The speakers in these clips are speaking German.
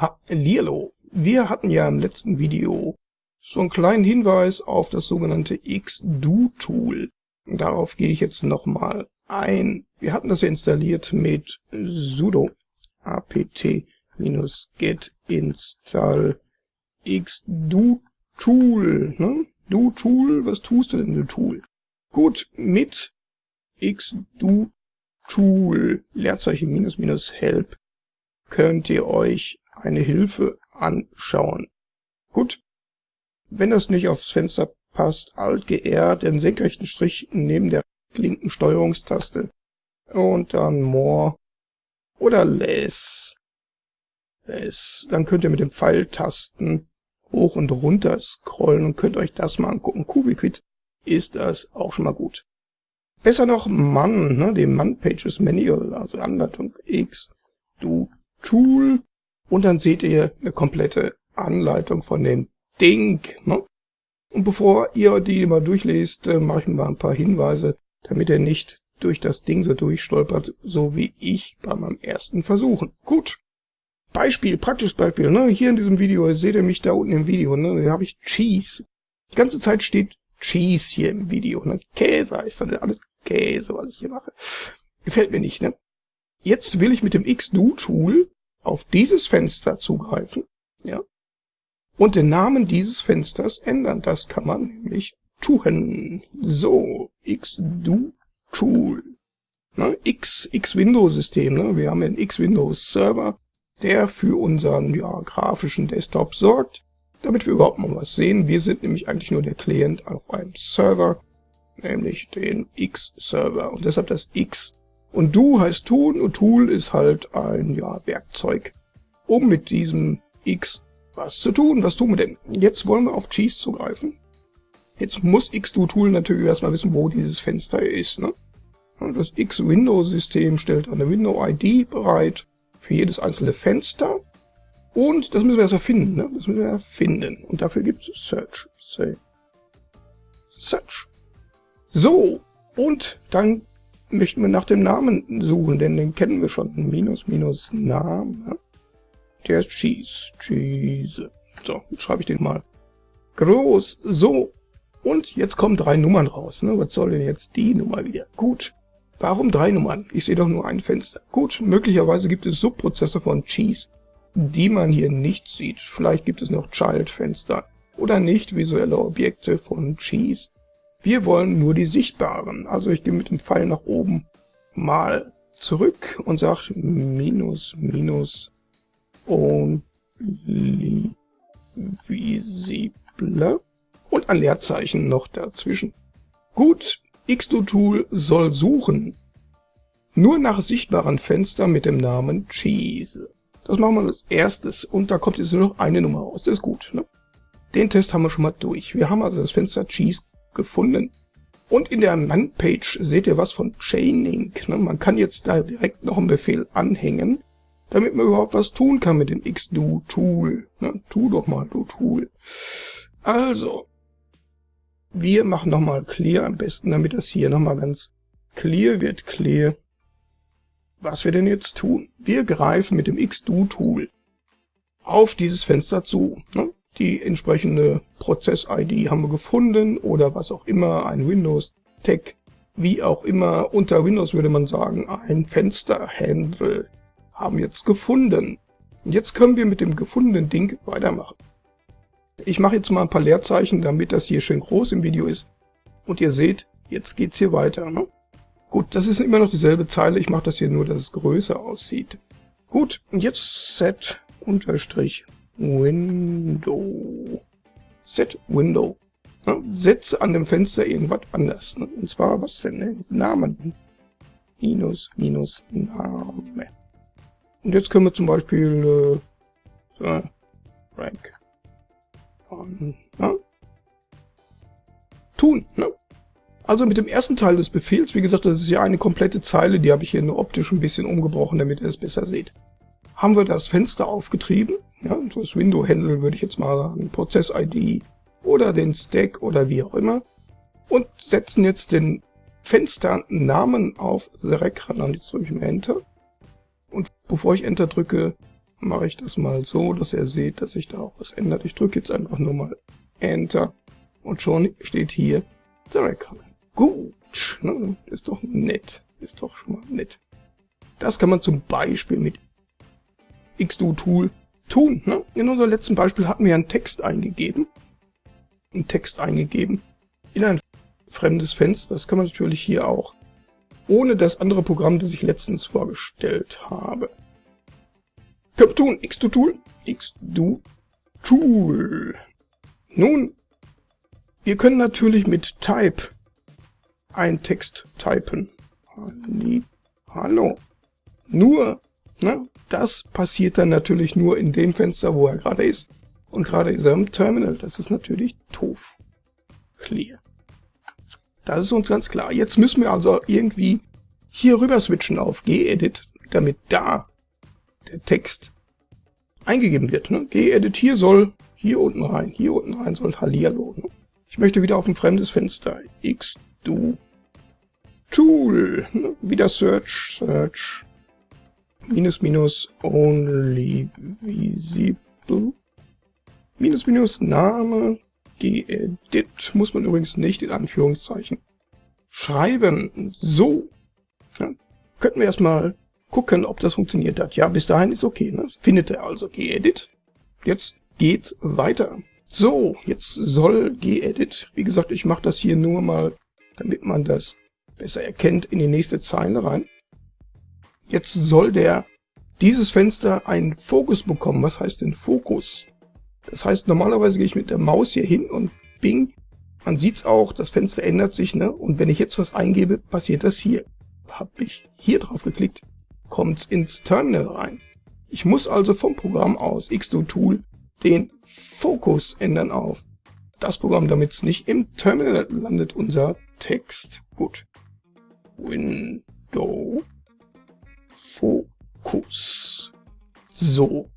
Hallihallo! Wir hatten ja im letzten Video so einen kleinen Hinweis auf das sogenannte Xdo-Tool. Darauf gehe ich jetzt nochmal ein. Wir hatten das ja installiert mit sudo apt-get install xdo-tool. Ne? Do-Tool, was tust du denn, du Tool? Gut, mit xdo-tool, Leerzeichen minus minus help, könnt ihr euch eine Hilfe anschauen. Gut, wenn das nicht aufs Fenster passt, Alt GR, den senkrechten Strich neben der linken Steuerungstaste und dann More oder Less. Less. Dann könnt ihr mit den Pfeiltasten hoch und runter scrollen und könnt euch das mal angucken. Cubiquid ist das auch schon mal gut. Besser noch Man, ne, dem Man Pages Manual, also Anleitung X, du Tool und dann seht ihr eine komplette Anleitung von dem Ding. Ne? Und bevor ihr die mal durchlest, äh, mache ich mal ein paar Hinweise, damit ihr nicht durch das Ding so durchstolpert, so wie ich bei meinem ersten Versuchen. Gut. Beispiel, praktisches Beispiel. Ne? Hier in diesem Video, seht ihr mich da unten im Video, ne? da habe ich Cheese. Die ganze Zeit steht Cheese hier im Video. Ne? Käse heißt das, alles Käse, was ich hier mache. Gefällt mir nicht. Ne? Jetzt will ich mit dem Xdo-Tool auf dieses Fenster zugreifen, ja, und den Namen dieses Fensters ändern. Das kann man nämlich tun. So, xdo-tool. Ne, X, X-Windows-System. Ne? Wir haben einen X-Windows-Server, der für unseren ja, grafischen Desktop sorgt, damit wir überhaupt mal was sehen. Wir sind nämlich eigentlich nur der Client auf einem Server, nämlich den X-Server. Und deshalb das X und do heißt tun und tool ist halt ein ja, Werkzeug, um mit diesem x was zu tun. Was tun wir denn? Jetzt wollen wir auf Cheese zugreifen. Jetzt muss xdo-tool natürlich erstmal wissen, wo dieses Fenster ist. Ne? Das X-Window-System stellt eine Window-ID bereit für jedes einzelne Fenster. Und das müssen wir erstmal finden. Ne? Das müssen wir finden. Und dafür gibt es Search. Search. So, und dann möchten wir nach dem Namen suchen, denn den kennen wir schon. Minus, minus, Name. Der ist Cheese. Cheese. So, schreibe ich den mal groß. So. Und jetzt kommen drei Nummern raus. Ne? Was soll denn jetzt die Nummer wieder? Gut. Warum drei Nummern? Ich sehe doch nur ein Fenster. Gut, möglicherweise gibt es Subprozesse von Cheese, die man hier nicht sieht. Vielleicht gibt es noch Child-Fenster oder nicht visuelle Objekte von Cheese. Wir wollen nur die sichtbaren. Also ich gehe mit dem Pfeil nach oben mal zurück und sage minus, minus only visible und ein Leerzeichen noch dazwischen. Gut, Xdo-Tool soll suchen nur nach sichtbaren Fenstern mit dem Namen Cheese. Das machen wir als erstes und da kommt jetzt nur noch eine Nummer raus. Das ist gut. Ne? Den Test haben wir schon mal durch. Wir haben also das Fenster Cheese gefunden. Und in der Man-Page seht ihr was von Chaining. Ne? Man kann jetzt da direkt noch einen Befehl anhängen, damit man überhaupt was tun kann mit dem xdo-Tool. Ne? Tu doch mal, du Tool. Also, wir machen nochmal clear am besten, damit das hier nochmal ganz clear wird. Clear. Was wir denn jetzt tun? Wir greifen mit dem xdo-Tool auf dieses Fenster zu. Ne? Die entsprechende Prozess-ID haben wir gefunden oder was auch immer, ein Windows-Tag, wie auch immer. Unter Windows würde man sagen, ein Fenster-Handle haben wir jetzt gefunden. Und jetzt können wir mit dem gefundenen Ding weitermachen. Ich mache jetzt mal ein paar Leerzeichen, damit das hier schön groß im Video ist. Und ihr seht, jetzt geht's hier weiter. Ne? Gut, das ist immer noch dieselbe Zeile. Ich mache das hier nur, dass es größer aussieht. Gut, und jetzt set unterstrich Window. Set Window. Ja, setze an dem Fenster irgendwas anders. Ne? Und zwar, was denn? Ne? Namen. Minus, minus, Name. Und jetzt können wir zum Beispiel äh, so, Rank. Und, ja? Tun. Ne? Also mit dem ersten Teil des Befehls, wie gesagt, das ist ja eine komplette Zeile, die habe ich hier nur optisch ein bisschen umgebrochen, damit ihr es besser seht. Haben wir das Fenster aufgetrieben ja, das Window-Handle würde ich jetzt mal sagen, Prozess-ID oder den Stack oder wie auch immer und setzen jetzt den Fensternamen auf The Rec und jetzt drücke ich mal Enter. Und bevor ich Enter drücke, mache ich das mal so, dass ihr seht, dass sich da auch was ändert. Ich drücke jetzt einfach nur mal Enter und schon steht hier Direct Color. Gut, ne? ist doch nett, ist doch schon mal nett. Das kann man zum Beispiel mit XDo-Tool tun. Ne? In unserem letzten Beispiel hatten wir einen Text eingegeben. Einen Text eingegeben in ein fremdes Fenster. Das kann man natürlich hier auch. Ohne das andere Programm, das ich letztens vorgestellt habe. Können wir tun. XDo-Tool. XDo-Tool. Nun, wir können natürlich mit Type einen Text typen. Hallo. Nur, ne, das passiert dann natürlich nur in dem Fenster, wo er gerade ist. Und gerade ist er im Terminal. Das ist natürlich doof. Clear. Das ist uns ganz klar. Jetzt müssen wir also irgendwie hier rüber switchen auf gedit, damit da der Text eingegeben wird. Ne? gedit hier soll hier unten rein, hier unten rein soll Hallihallo. Ne? Ich möchte wieder auf ein fremdes Fenster. xdo tool. Ne? Wieder search, search minus minus only visible minus minus Name gedit muss man übrigens nicht in Anführungszeichen schreiben. So. Ja, könnten wir erstmal gucken, ob das funktioniert hat. Ja, bis dahin ist okay. Ne? Findet er also gedit. Jetzt geht's weiter. So, jetzt soll gedit, wie gesagt, ich mache das hier nur mal, damit man das besser erkennt, in die nächste Zeile rein. Jetzt soll der dieses Fenster einen Fokus bekommen. Was heißt denn Fokus? Das heißt, normalerweise gehe ich mit der Maus hier hin und bing, man sieht's auch, das Fenster ändert sich, ne? Und wenn ich jetzt was eingebe, passiert das hier. Habe ich hier drauf geklickt, kommt's ins Terminal rein. Ich muss also vom Programm aus XDO Tool den Fokus ändern auf das Programm, damit es nicht im Terminal landet, unser Text. Gut. Window Fokus. So.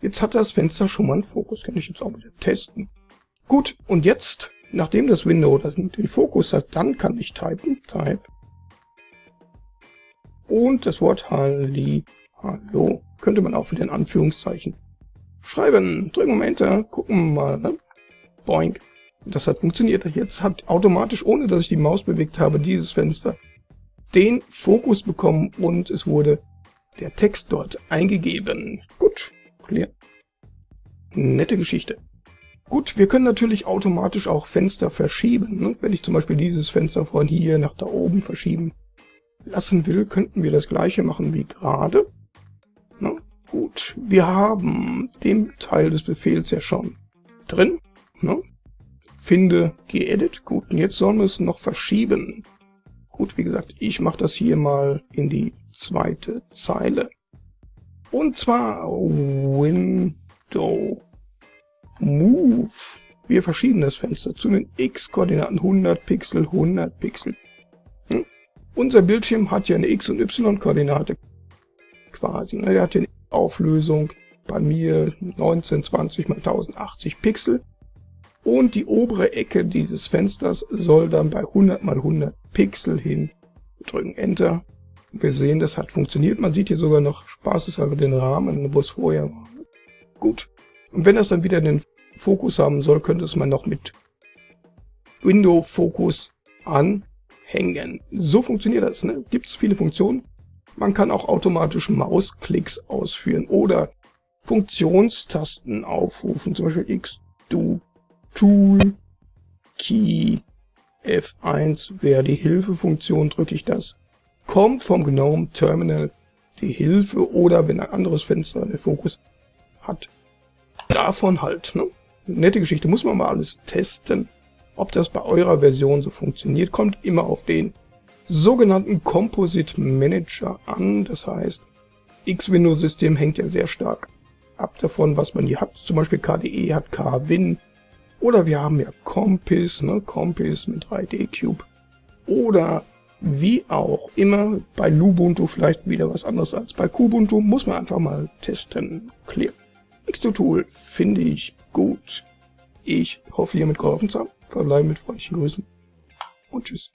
Jetzt hat das Fenster schon mal einen Fokus. Kann ich jetzt auch wieder testen. Gut, und jetzt, nachdem das Window den Fokus hat, dann kann ich typen. Type. Und das Wort Halli, Hallo könnte man auch wieder in Anführungszeichen schreiben. Drücken wir Enter, gucken mal. Ne? Boink. Das hat funktioniert. Jetzt hat automatisch, ohne dass ich die Maus bewegt habe, dieses Fenster den Fokus bekommen und es wurde der Text dort eingegeben. Gut, clear. Nette Geschichte. Gut, wir können natürlich automatisch auch Fenster verschieben. Ne? Wenn ich zum Beispiel dieses Fenster von hier nach da oben verschieben lassen will, könnten wir das gleiche machen wie gerade. Gut, wir haben den Teil des Befehls ja schon drin. Ne? Finde gedit. Gut, und jetzt sollen wir es noch verschieben. Gut, wie gesagt, ich mache das hier mal in die zweite Zeile. Und zwar Window Move. Wir verschieben das Fenster zu den X-Koordinaten 100 Pixel, 100 Pixel. Hm? Unser Bildschirm hat ja eine X- und Y-Koordinate quasi. Ne? Der hat ja eine Auflösung bei mir 1920 x 1080 Pixel. Und die obere Ecke dieses Fensters soll dann bei 100 x 100 Pixel hin. Wir drücken Enter. Wir sehen, das hat funktioniert. Man sieht hier sogar noch spaßeshalber den Rahmen, wo es vorher war. Gut. Und wenn das dann wieder den Fokus haben soll, könnte es man noch mit Window Fokus anhängen. So funktioniert das. Ne? Gibt es viele Funktionen. Man kann auch automatisch Mausklicks ausführen oder Funktionstasten aufrufen, zum Beispiel X, Du, Tool, Key, F1 wäre die Hilfefunktion, drücke ich das. Kommt vom GNOME Terminal die Hilfe oder wenn ein anderes Fenster den Fokus hat, davon halt. Ne? Nette Geschichte, muss man mal alles testen. Ob das bei eurer Version so funktioniert, kommt immer auf den sogenannten Composite Manager an. Das heißt, X-Window-System hängt ja sehr stark ab davon, was man hier hat. Zum Beispiel KDE hat KWin. Oder wir haben ja Compis, ne? Compis mit 3D Cube. Oder wie auch immer, bei Lubuntu vielleicht wieder was anderes als bei Kubuntu. Muss man einfach mal testen. Clear. Xto-Tool finde ich gut. Ich hoffe, hiermit geholfen zu haben. Verbleibe mit freundlichen Grüßen und tschüss.